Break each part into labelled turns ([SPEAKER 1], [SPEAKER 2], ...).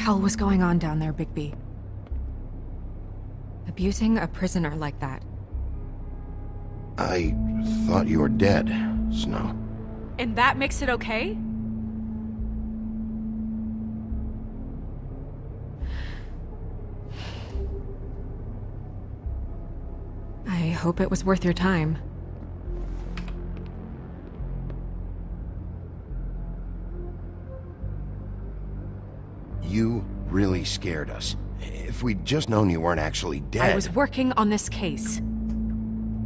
[SPEAKER 1] hell was going on down there, Bigby? Abusing a prisoner like that.
[SPEAKER 2] I thought you were dead, Snow.
[SPEAKER 1] And that makes it okay? I hope it was worth your time.
[SPEAKER 2] You really scared us. If we'd just known you weren't actually dead...
[SPEAKER 1] I was working on this case.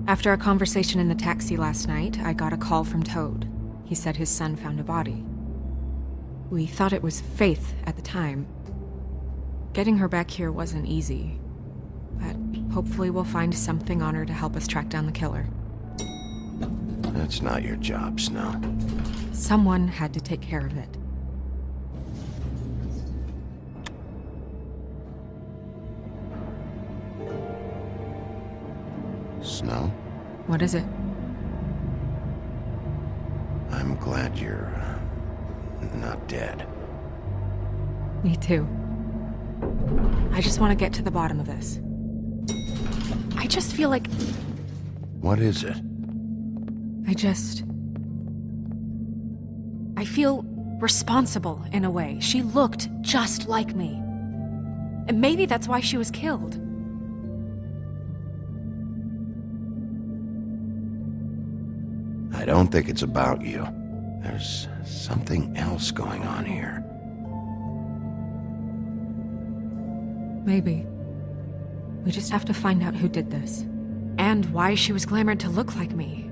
[SPEAKER 1] After a conversation in the taxi last night, I got a call from Toad. He said his son found a body. We thought it was Faith at the time. Getting her back here wasn't easy. But hopefully we'll find something on her to help us track down the killer.
[SPEAKER 2] That's not your job, Snow.
[SPEAKER 1] Someone had to take care of it.
[SPEAKER 2] Snow?
[SPEAKER 1] What is it?
[SPEAKER 2] I'm glad you're... Uh, not dead.
[SPEAKER 1] Me too. I just want to get to the bottom of this. I just feel like...
[SPEAKER 2] What is it?
[SPEAKER 1] I just... I feel responsible in a way. She looked just like me. And maybe that's why she was killed.
[SPEAKER 2] I don't think it's about you. There's something else going on here.
[SPEAKER 1] Maybe. We just have to find out who did this. And why she was glamored to look like me.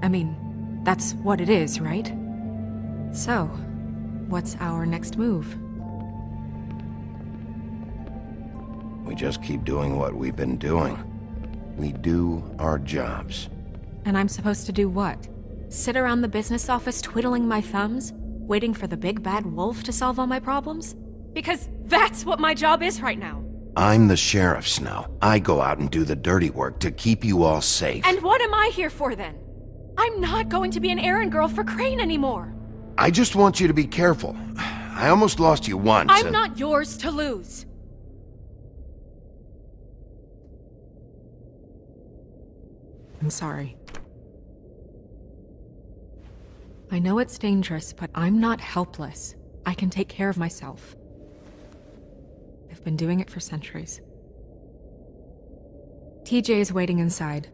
[SPEAKER 1] I mean, that's what it is, right? So, what's our next move?
[SPEAKER 2] We just keep doing what we've been doing. We do our jobs.
[SPEAKER 1] And I'm supposed to do what? Sit around the business office twiddling my thumbs, waiting for the big bad wolf to solve all my problems? Because that's what my job is right now.
[SPEAKER 2] I'm the sheriff, Snow. I go out and do the dirty work to keep you all safe.
[SPEAKER 1] And what am I here for then? I'm not going to be an errand girl for Crane anymore.
[SPEAKER 2] I just want you to be careful. I almost lost you once.
[SPEAKER 1] I'm
[SPEAKER 2] and...
[SPEAKER 1] not yours to lose. I'm sorry. I know it's dangerous, but I'm not helpless. I can take care of myself. I've been doing it for centuries. TJ is waiting inside.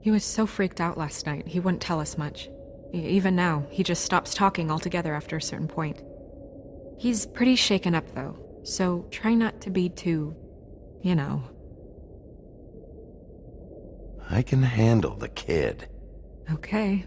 [SPEAKER 1] He was so freaked out last night, he wouldn't tell us much. Even now, he just stops talking altogether after a certain point. He's pretty shaken up, though, so try not to be too, you know.
[SPEAKER 2] I can handle the kid.
[SPEAKER 1] Okay.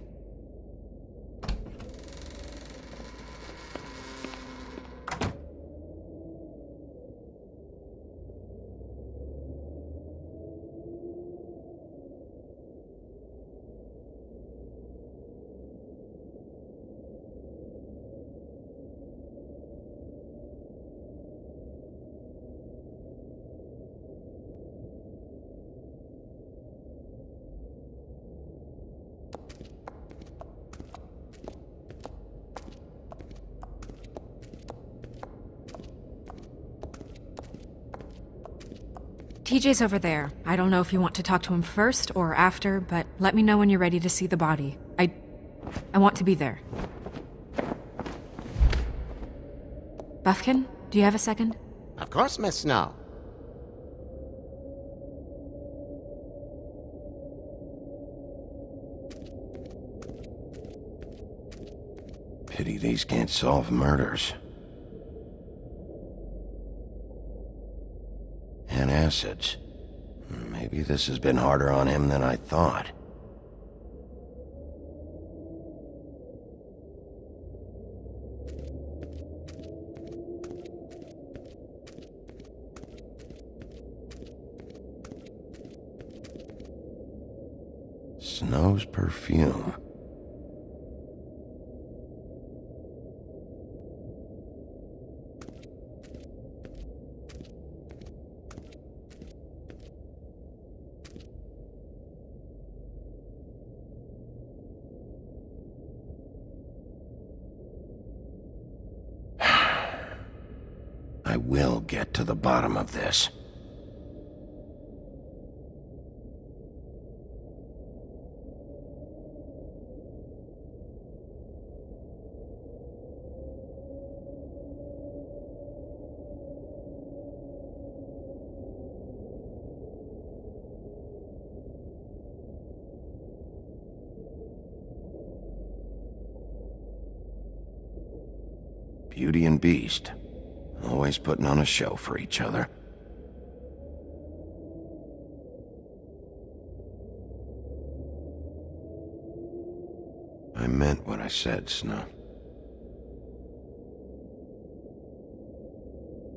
[SPEAKER 1] TJ's over there. I don't know if you want to talk to him first or after, but let me know when you're ready to see the body. I... I want to be there. Bufkin, do you have a second?
[SPEAKER 3] Of course, Miss Snow.
[SPEAKER 2] Pity these can't solve murders. Acids. Maybe this has been harder on him than I thought. Snow's perfume. Beauty and Beast. Always putting on a show for each other. I meant what I said, Snow.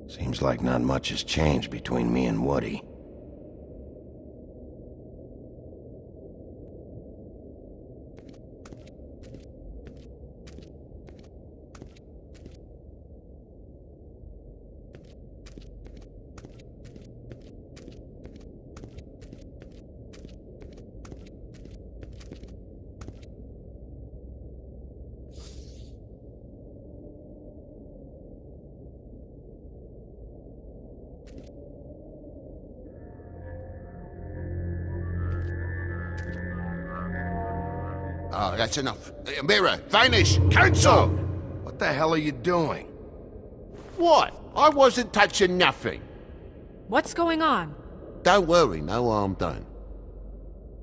[SPEAKER 2] Seems like not much has changed between me and Woody.
[SPEAKER 4] Oh, that's enough. Uh, Mirror, vanish, cancel!
[SPEAKER 2] What the hell are you doing?
[SPEAKER 4] What? I wasn't touching nothing.
[SPEAKER 1] What's going on?
[SPEAKER 4] Don't worry, no harm done.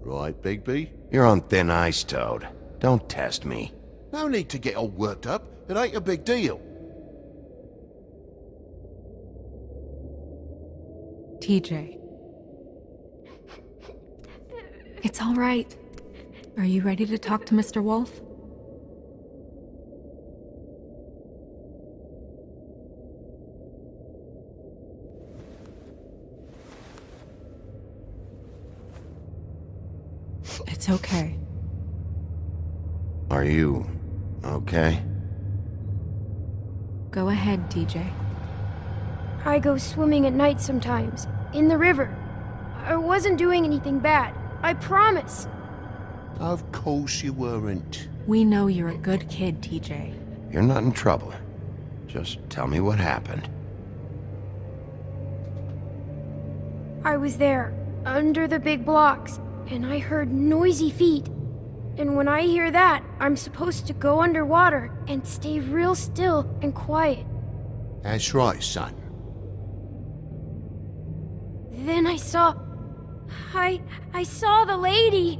[SPEAKER 4] Right, Bigby?
[SPEAKER 2] You're on thin ice, Toad. Don't test me.
[SPEAKER 4] No need to get all worked up. It ain't a big deal.
[SPEAKER 1] TJ. It's all right. Are you ready to talk to Mr. Wolf? It's okay.
[SPEAKER 2] Are you... okay?
[SPEAKER 1] Go ahead, TJ.
[SPEAKER 5] I go swimming at night sometimes, in the river. I wasn't doing anything bad. I promise.
[SPEAKER 4] Of course you weren't.
[SPEAKER 1] We know you're a good kid, TJ.
[SPEAKER 2] You're not in trouble. Just tell me what happened.
[SPEAKER 5] I was there, under the big blocks, and I heard noisy feet. And when I hear that, I'm supposed to go underwater and stay real still and quiet.
[SPEAKER 4] That's right, son.
[SPEAKER 5] Then I saw. I. I saw the lady.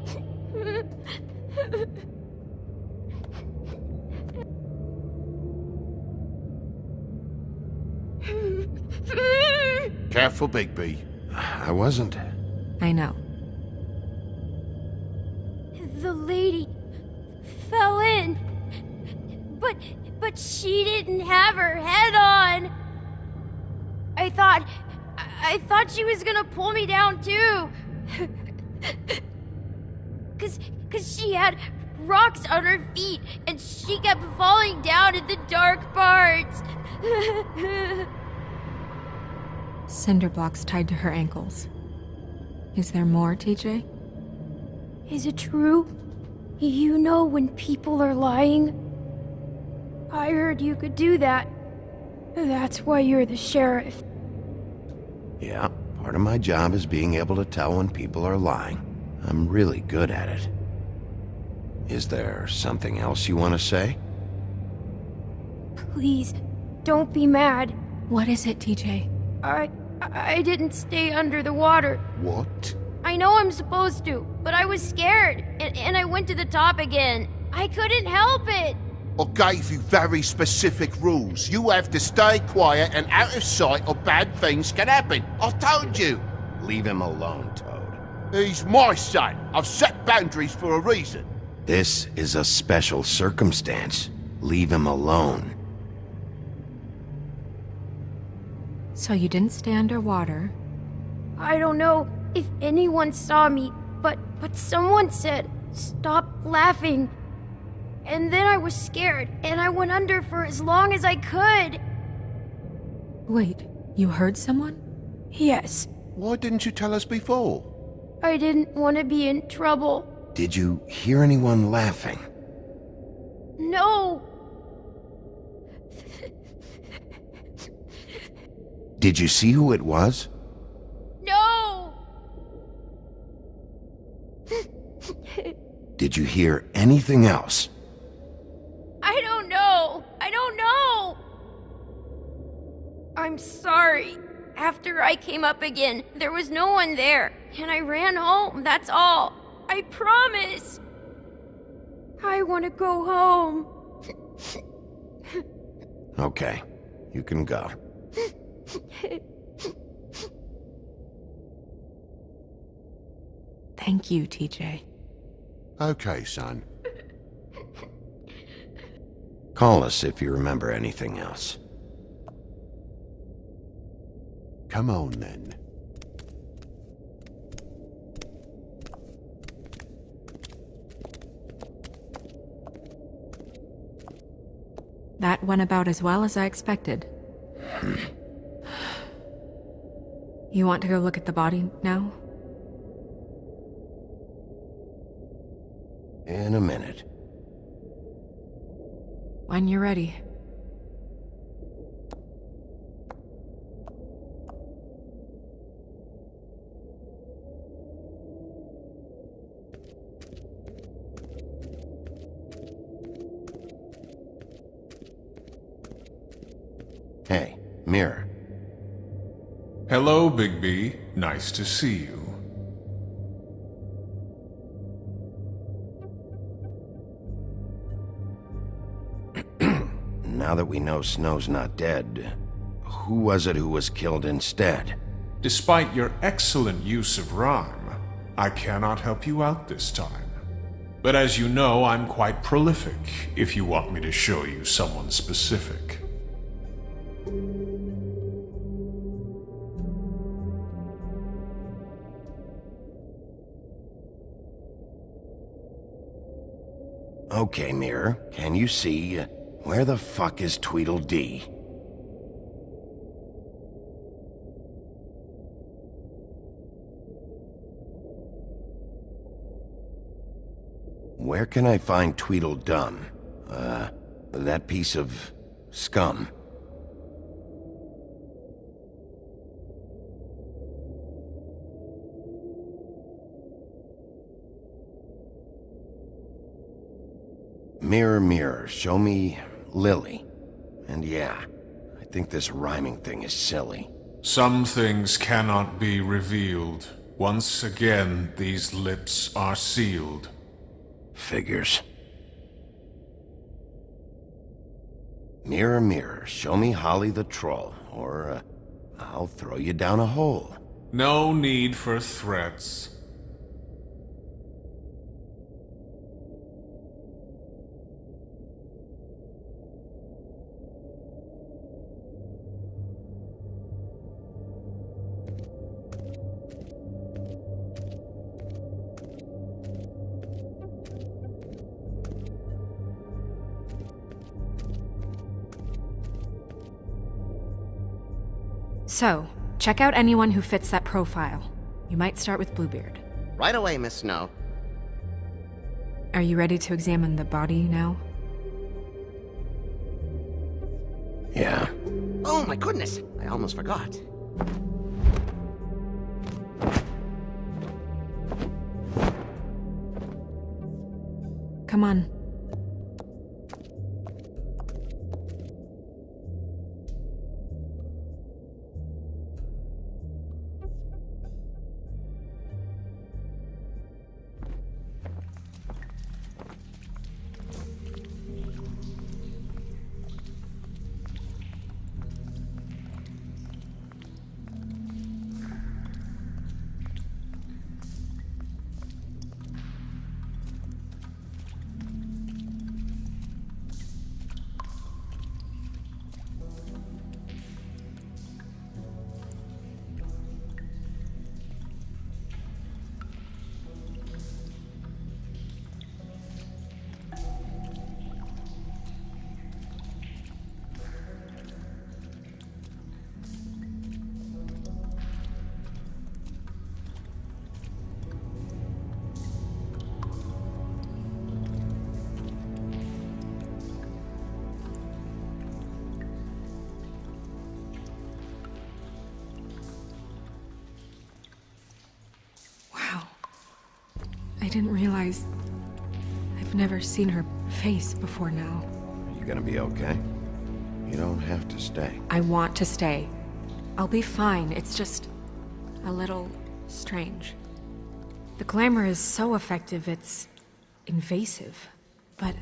[SPEAKER 4] Careful, Bigby.
[SPEAKER 2] I wasn't.
[SPEAKER 1] I know.
[SPEAKER 5] the lady fell in. But. But she didn't have her head on. I thought. I, I thought she was gonna pull me down too. Cause, cause she had rocks on her feet and she kept falling down in the dark parts.
[SPEAKER 1] Cinder blocks tied to her ankles. Is there more, TJ?
[SPEAKER 5] Is it true? You know when people are lying? I heard you could do that. That's why you're the sheriff.
[SPEAKER 2] Yeah, part of my job is being able to tell when people are lying. I'm really good at it. Is there something else you want to say?
[SPEAKER 5] Please, don't be mad.
[SPEAKER 1] What is it, TJ?
[SPEAKER 5] I. I didn't stay under the water.
[SPEAKER 4] What?
[SPEAKER 5] I know I'm supposed to, but I was scared, and, and I went to the top again. I couldn't help it.
[SPEAKER 4] I gave you very specific rules. You have to stay quiet and out of sight or bad things can happen. I told you.
[SPEAKER 2] Leave him alone, Toad.
[SPEAKER 4] He's my son. I've set boundaries for a reason.
[SPEAKER 2] This is a special circumstance. Leave him alone.
[SPEAKER 1] So you didn't stay underwater.
[SPEAKER 5] I don't know if anyone saw me, but but someone said, "Stop laughing." And then I was scared, and I went under for as long as I could.
[SPEAKER 1] Wait, you heard someone?
[SPEAKER 5] Yes,
[SPEAKER 4] Why didn't you tell us before?
[SPEAKER 5] I didn't want to be in trouble.
[SPEAKER 2] Did you hear anyone laughing?
[SPEAKER 5] No.
[SPEAKER 2] Did you see who it was?
[SPEAKER 5] No!
[SPEAKER 2] Did you hear anything else?
[SPEAKER 5] I don't know. I don't know. I'm sorry. After I came up again, there was no one there, and I ran home, that's all. I promise. I want to go home.
[SPEAKER 2] Okay, you can go.
[SPEAKER 1] Thank you, TJ.
[SPEAKER 3] Okay, son.
[SPEAKER 2] Call us if you remember anything else.
[SPEAKER 3] Come on, then.
[SPEAKER 1] That went about as well as I expected. you want to go look at the body now?
[SPEAKER 2] In a minute.
[SPEAKER 1] When you're ready.
[SPEAKER 2] Hey, Mirror.
[SPEAKER 6] Hello, Bigby. Nice to see you.
[SPEAKER 2] Now that we know Snow's not dead, who was it who was killed instead?
[SPEAKER 6] Despite your excellent use of rhyme, I cannot help you out this time. But as you know, I'm quite prolific if you want me to show you someone specific.
[SPEAKER 2] Okay, Mirror, can you see? uh, Where the fuck is Tweedledee? Where can I find Tweedledum? Uh, that piece of scum. Mirror, mirror, show me Lily. And yeah, I think this rhyming thing is silly.
[SPEAKER 6] Some things cannot be revealed. Once again, these lips are sealed.
[SPEAKER 2] Figures. Mirror, mirror, show me Holly the Troll, or uh, I'll throw you down a hole.
[SPEAKER 6] No need for threats.
[SPEAKER 1] So, check out anyone who fits that profile. You might start with Bluebeard.
[SPEAKER 7] Right away, Miss Snow.
[SPEAKER 1] Are you ready to examine the body now?
[SPEAKER 2] Yeah.
[SPEAKER 7] Oh my goodness, I almost forgot.
[SPEAKER 1] Come on. I didn't realize... I've never seen her face before now.
[SPEAKER 2] Are you gonna be okay? You don't have to stay.
[SPEAKER 1] I want to stay. I'll be fine, it's just... a little... strange. The glamour is so effective, it's... invasive. But...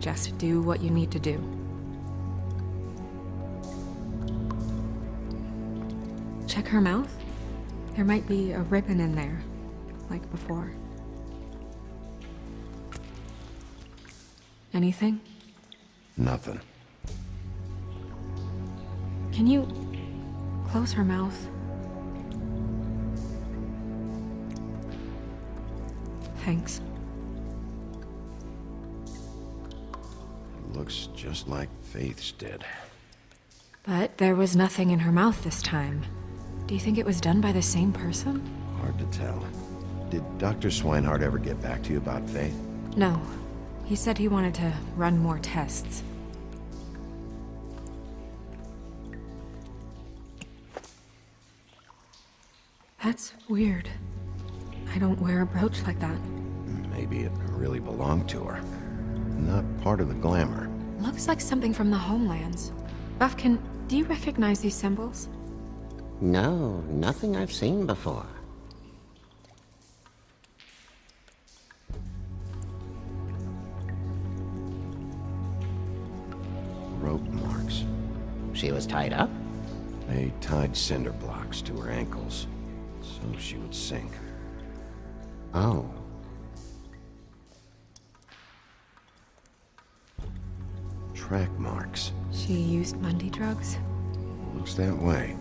[SPEAKER 1] just do what you need to do. Check her mouth. There might be a ribbon in there, like before. Anything?
[SPEAKER 2] Nothing.
[SPEAKER 1] Can you close her mouth? Thanks.
[SPEAKER 2] It looks just like Faith's did.
[SPEAKER 1] But there was nothing in her mouth this time. Do you think it was done by the same person?
[SPEAKER 2] Hard to tell. Did Dr. Swinehart ever get back to you about Faith?
[SPEAKER 1] No. He said he wanted to run more tests. That's weird. I don't wear a brooch like that.
[SPEAKER 2] Maybe it really belonged to her. Not part of the glamour.
[SPEAKER 1] Looks like something from the homelands. Bufkin, do you recognize these symbols?
[SPEAKER 7] No, nothing I've seen before. She was tied up?
[SPEAKER 2] They tied cinder blocks to her ankles, so she would sink.
[SPEAKER 7] Oh.
[SPEAKER 2] Track marks.
[SPEAKER 1] She used Mundy drugs?
[SPEAKER 2] Looks that way.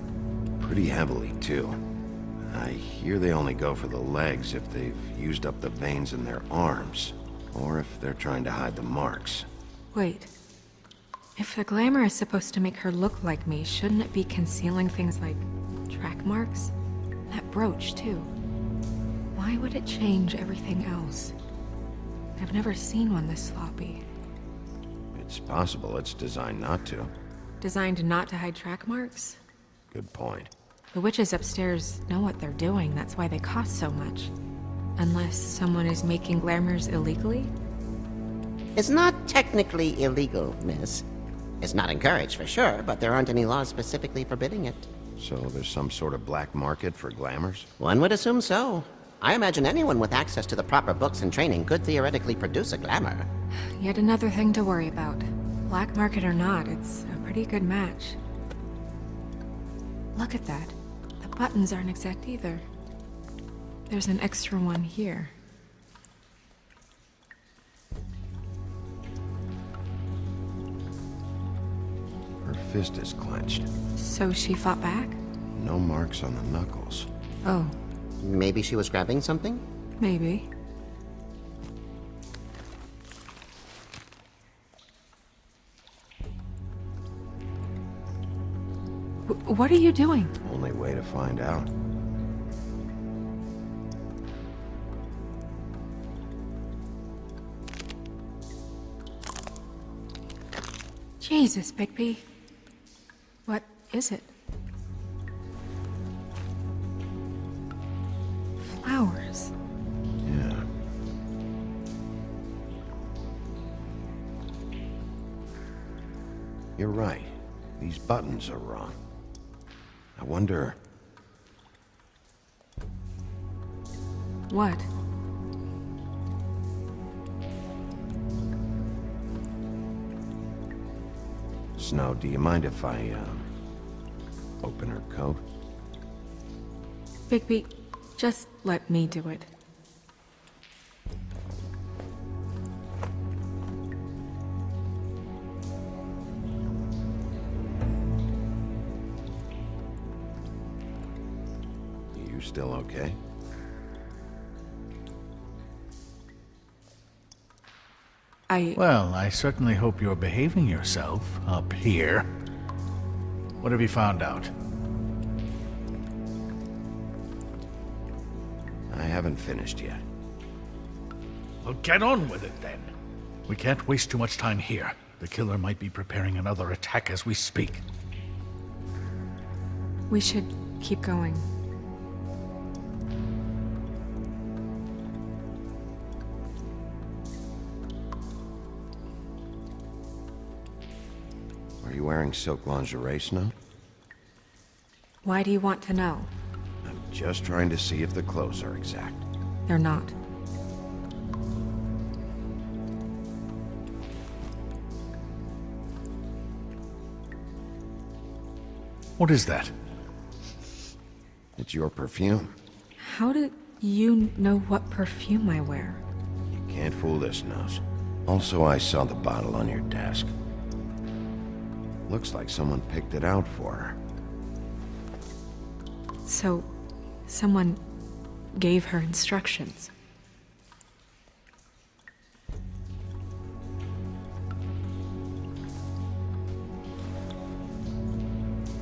[SPEAKER 2] Pretty heavily, too. I hear they only go for the legs if they've used up the veins in their arms, or if they're trying to hide the marks.
[SPEAKER 1] Wait. If the glamour is supposed to make her look like me, shouldn't it be concealing things like track marks? That brooch, too. Why would it change everything else? I've never seen one this sloppy.
[SPEAKER 2] It's possible it's designed not to.
[SPEAKER 1] Designed not to hide track marks?
[SPEAKER 2] Good point.
[SPEAKER 1] The witches upstairs know what they're doing, that's why they cost so much. Unless someone is making glamours illegally?
[SPEAKER 7] It's not technically illegal, miss. It's not encouraged for sure, but there aren't any laws specifically forbidding it.
[SPEAKER 2] So there's some sort of black market for glamours?
[SPEAKER 7] One would assume so. I imagine anyone with access to the proper books and training could theoretically produce a glamour.
[SPEAKER 1] Yet another thing to worry about. Black market or not, it's a pretty good match. Look at that. The buttons aren't exact either. There's an extra one here.
[SPEAKER 2] Fist is clenched.
[SPEAKER 1] So she fought back?
[SPEAKER 2] No marks on the knuckles.
[SPEAKER 1] Oh,
[SPEAKER 7] Maybe she was grabbing something?
[SPEAKER 1] maybe. W- what are you doing?
[SPEAKER 2] Only way to find out.
[SPEAKER 1] Jesus, Bigby. Is it? Flowers.
[SPEAKER 2] Yeah. You're right. These buttons are wrong. I wonder...
[SPEAKER 1] What?
[SPEAKER 2] Snow, do you mind if I, uh, open her coat?
[SPEAKER 1] Bigby, just let me do it.
[SPEAKER 2] You still okay?
[SPEAKER 1] I...
[SPEAKER 8] Well, I certainly hope you're behaving yourself up here. What have you found out?
[SPEAKER 2] I haven't finished yet.
[SPEAKER 8] Well, get on with it then. We can't waste too much time here. The killer might be preparing another attack as we speak.
[SPEAKER 1] We should keep going.
[SPEAKER 2] Wearing silk lingerie, Snow?
[SPEAKER 1] Why do you want to know?
[SPEAKER 2] I'm just trying to see if the clothes are exact.
[SPEAKER 1] They're not.
[SPEAKER 8] What is that?
[SPEAKER 2] It's your perfume.
[SPEAKER 1] How do you know what perfume I wear?
[SPEAKER 2] You can't fool this nose. Also, I saw the bottle on your desk. Looks like someone picked it out for her.
[SPEAKER 1] So, someone gave her instructions.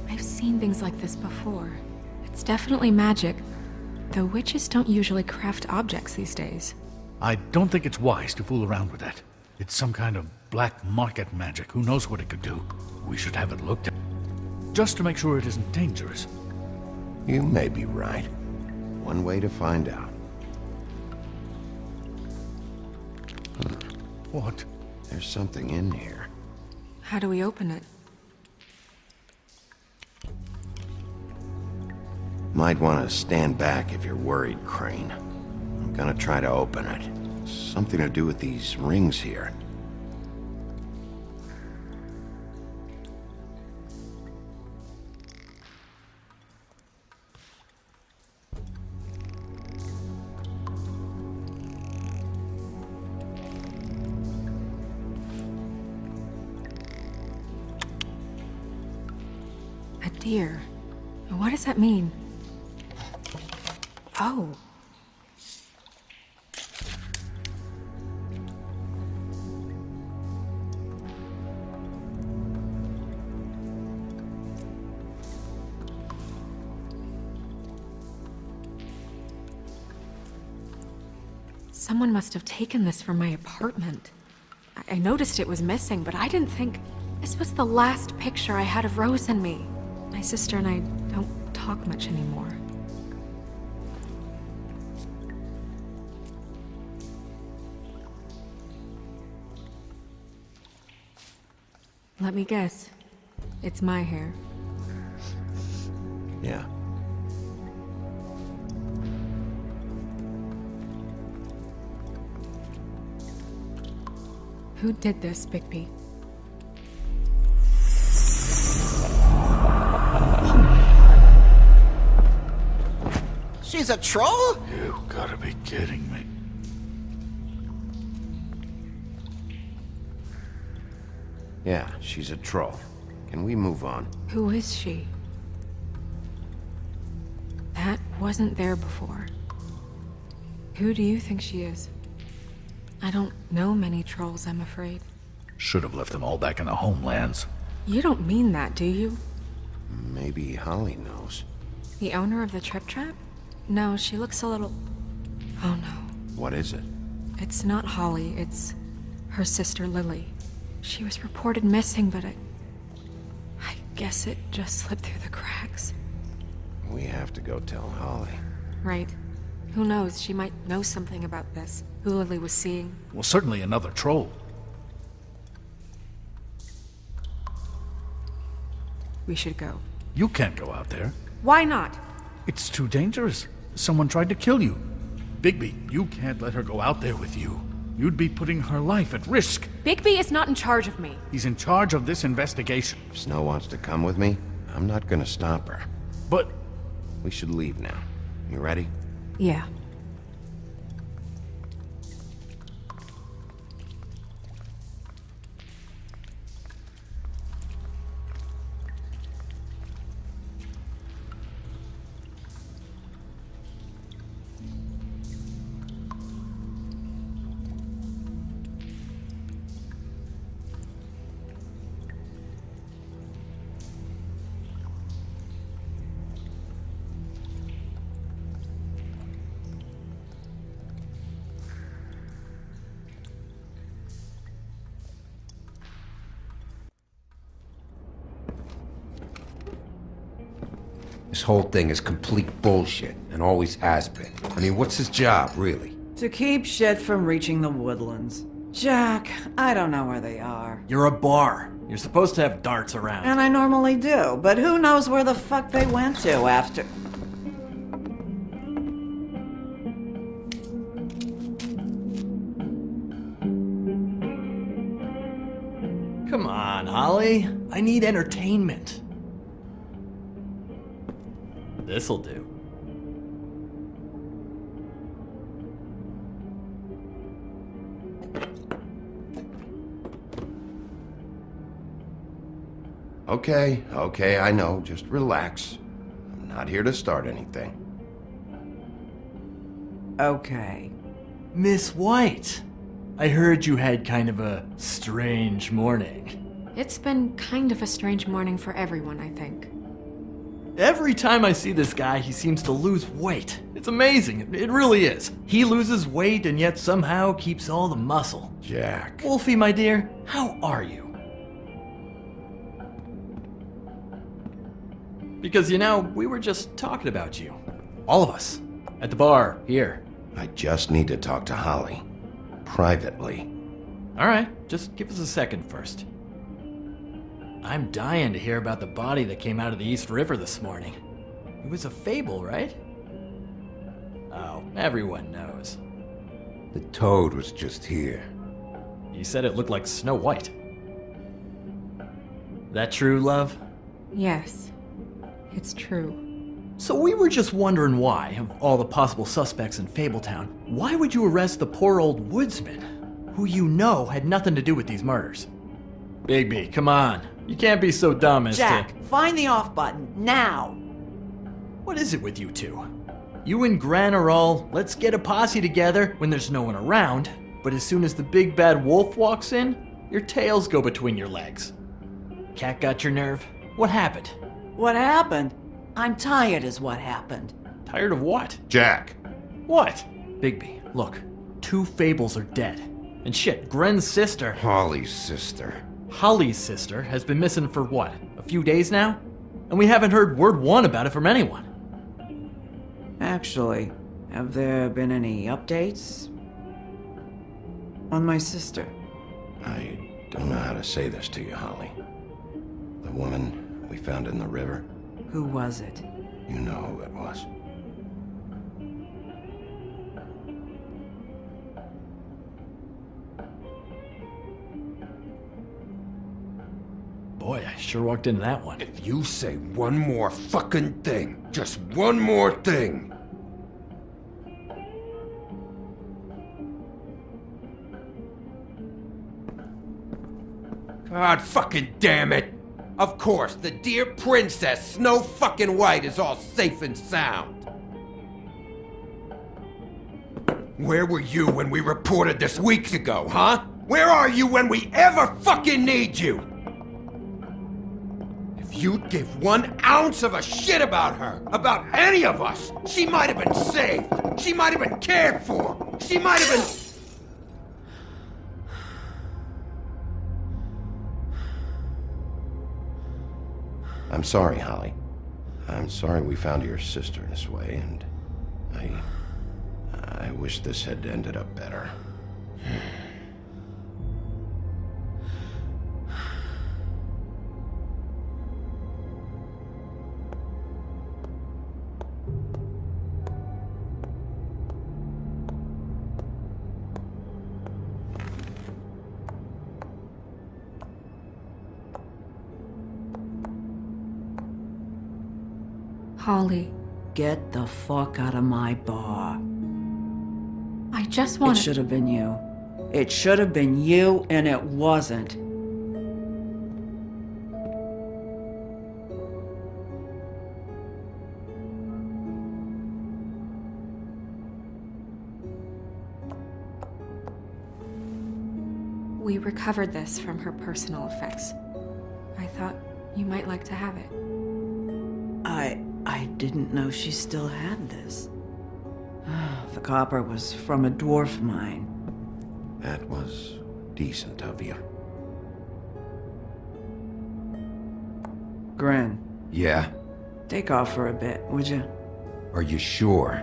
[SPEAKER 1] I've seen things like this before. It's definitely magic, though witches don't usually craft objects these days.
[SPEAKER 8] I don't think it's wise to fool around with that. It's some kind of black market magic. Who knows what it could do? We should have it looked at. Just to make sure it isn't dangerous.
[SPEAKER 2] You may be right. One way to find out.
[SPEAKER 8] What?
[SPEAKER 2] There's something in here.
[SPEAKER 1] How do we open it?
[SPEAKER 2] Might want to stand back if you're worried, Crane. I'm gonna try to open it. Something to do with these rings here.
[SPEAKER 1] A deer. What does that mean? Oh. Someone must have taken this from my apartment. I, I noticed it was missing, but I didn't think this was the last picture I had of Rose and me. My sister and I don't talk much anymore. Let me guess. It's my hair.
[SPEAKER 2] Yeah.
[SPEAKER 1] Who did this, Bigby?
[SPEAKER 7] She's a troll?
[SPEAKER 8] You gotta be kidding me.
[SPEAKER 2] Yeah, she's a troll. Can we move on?
[SPEAKER 1] Who is she? That wasn't there before. Who do you think she is? I don't know many trolls, I'm afraid.
[SPEAKER 8] Should have left them all back in the homelands.
[SPEAKER 1] You don't mean that, do you?
[SPEAKER 2] Maybe Holly knows.
[SPEAKER 1] The owner of the Trip Trap? No, she looks a little... Oh no.
[SPEAKER 2] What is it?
[SPEAKER 1] It's not Holly, it's her sister Lily. She was reported missing, but I... I guess it just slipped through the cracks.
[SPEAKER 2] We have to go tell Holly.
[SPEAKER 1] Right. Who knows, she might know something about this. Who Lily was seeing.
[SPEAKER 8] Well, certainly another troll.
[SPEAKER 1] We should go.
[SPEAKER 8] You can't go out there.
[SPEAKER 1] Why not?
[SPEAKER 8] It's too dangerous. Someone tried to kill you. Bigby, you can't let her go out there with you. You'd be putting her life at risk.
[SPEAKER 1] Bigby is not in charge of me.
[SPEAKER 8] He's in charge of this investigation.
[SPEAKER 2] If Snow wants to come with me, I'm not gonna stop her.
[SPEAKER 8] But
[SPEAKER 2] We should leave now. You ready?
[SPEAKER 1] Yeah.
[SPEAKER 4] This whole thing is complete bullshit, and always has been. I mean, what's his job, really?
[SPEAKER 9] To keep shit from reaching the woodlands. Jack, I don't know where they are.
[SPEAKER 10] You're a bar.
[SPEAKER 9] You're supposed to have darts around.
[SPEAKER 10] And I normally do, but who knows where the fuck they went to after.
[SPEAKER 9] Come on, Holly. I need entertainment. This'll do.
[SPEAKER 2] Okay, okay, I know. Just relax. I'm not here to start anything.
[SPEAKER 10] Okay.
[SPEAKER 9] Miss White, I heard you had kind of a strange morning.
[SPEAKER 1] It's been kind of a strange morning for everyone, I think.
[SPEAKER 9] Every time I see this guy, he seems to lose weight. It's amazing. It really is. He loses weight and yet somehow keeps all the muscle.
[SPEAKER 2] Jack.
[SPEAKER 9] Wolfie, my dear, how are you? Because, you know, we were just talking about you. All of us. At the bar, here.
[SPEAKER 2] I just need to talk to Holly. Privately.
[SPEAKER 9] Alright, just give us a second first. I'm dying to hear about the body that came out of the East River this morning. It was a fable, right? Oh, everyone knows.
[SPEAKER 4] The toad was just here.
[SPEAKER 9] You said it looked like Snow White. That true, love?
[SPEAKER 1] Yes, it's true.
[SPEAKER 9] So we were just wondering why, of all the possible suspects in Fabletown, why would you arrest the poor old woodsman, who you know had nothing to do with these murders? Bigby, come on. You can't be so dumb as
[SPEAKER 10] Jack,
[SPEAKER 9] to.
[SPEAKER 10] find the off button, now!
[SPEAKER 9] What is it with you two? You and Gran are all, let's get a posse together when there's no one around, but as soon as the big bad wolf walks in, your tails go between your legs. Cat got your nerve? What happened?
[SPEAKER 10] What happened? I'm tired, is what happened.
[SPEAKER 9] Tired of what?
[SPEAKER 2] Jack.
[SPEAKER 9] What? Bigby, look. Two fables are dead. And shit, Gren's sister,
[SPEAKER 4] Holly's sister.
[SPEAKER 9] Holly's sister, has been missing for what? A few days now? And we haven't heard word one about it from anyone.
[SPEAKER 10] Actually, have there been any updates? On my sister.
[SPEAKER 2] I don't know how to say this to you, Holly. The woman we found in the river,
[SPEAKER 10] Who was it?
[SPEAKER 2] you know who it was.
[SPEAKER 9] Sure walked into that one.
[SPEAKER 4] If you say one more fucking thing, just one more thing. God fucking damn it! Of course, the dear princess Snow fucking White is all safe and sound. Where were you when we reported this weeks ago, huh? Where are you when we ever fucking need you? You'd give one ounce of a shit about her, about any of us, she might have been saved. She might have been cared for. She might have been.
[SPEAKER 2] I'm sorry, Holly. I'm sorry we found your sister this way, and I. I wish this had ended up better.
[SPEAKER 1] Holly,
[SPEAKER 10] Get the fuck out of my bar.
[SPEAKER 1] I just want It
[SPEAKER 10] should have been you. It should have been you, and it wasn't.
[SPEAKER 1] We recovered this from her personal effects. I thought you might like to have it.
[SPEAKER 10] Didn't know she still had this. The copper was from a dwarf mine.
[SPEAKER 2] That was decent of you.
[SPEAKER 10] Gren,
[SPEAKER 4] Yeah?
[SPEAKER 10] take off for a bit, would you?
[SPEAKER 4] Are you sure?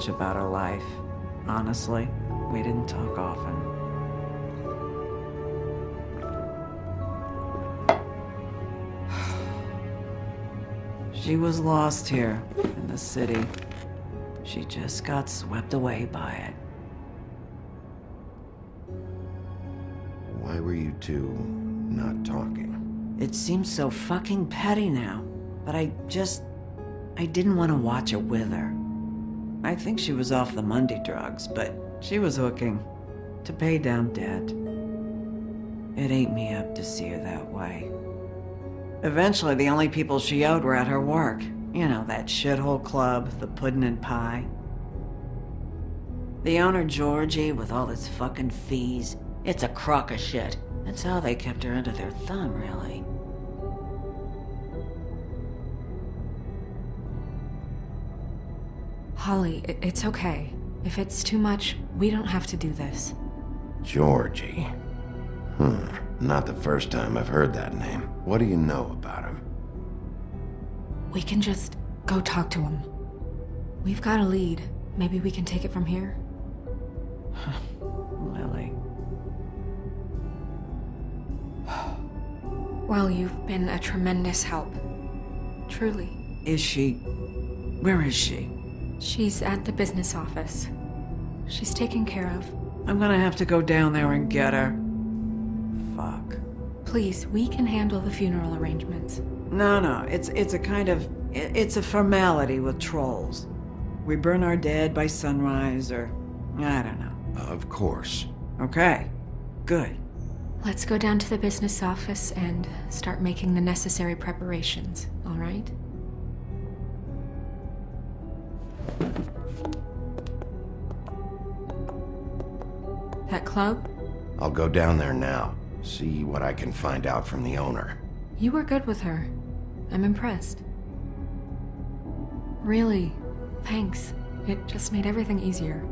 [SPEAKER 10] Much about her life. Honestly, we didn't talk often. She was lost here in the city. She just got swept away by it.
[SPEAKER 2] Why were you two not talking?
[SPEAKER 10] It seems so fucking petty now, but I just. I didn't want to watch it with her. I think she was off the Mundy drugs, but she was hooking to pay down debt. It ate me up to see her that way. Eventually, the only people she owed were at her work. You know, that shithole club, the Puddin' and Pie. The owner, Georgie, with all his fucking fees, it's a crock of shit. That's how they kept her under their thumb, really.
[SPEAKER 1] Holly, it's okay. If it's too much, we don't have to do this.
[SPEAKER 2] Georgie. Hmm. Not the first time I've heard that name. What do you know about him?
[SPEAKER 1] We can just go talk to him. We've got a lead. Maybe we can take it from here?
[SPEAKER 10] Lily.
[SPEAKER 1] Well, you've been a tremendous help. Truly.
[SPEAKER 10] Is she. Where is she?
[SPEAKER 1] She's at the business office. She's taken care of.
[SPEAKER 10] I'm gonna have to go down there and get her. Fuck.
[SPEAKER 1] Please, we can handle the funeral arrangements.
[SPEAKER 10] No, no, it's it's a kind of it's a formality with trolls. We burn our dead by sunrise, or I don't know.
[SPEAKER 2] Of course.
[SPEAKER 10] Okay, good.
[SPEAKER 1] Let's go down to the business office and start making the necessary preparations, all right? That club?
[SPEAKER 2] I'll go down there now. See what I can find out from the owner.
[SPEAKER 1] You were good with her. I'm impressed. Really, thanks. It just made everything easier.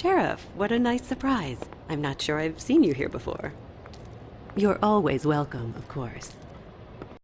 [SPEAKER 11] Sheriff, what a nice surprise. I'm not sure I've seen you here before. You're always welcome, of course.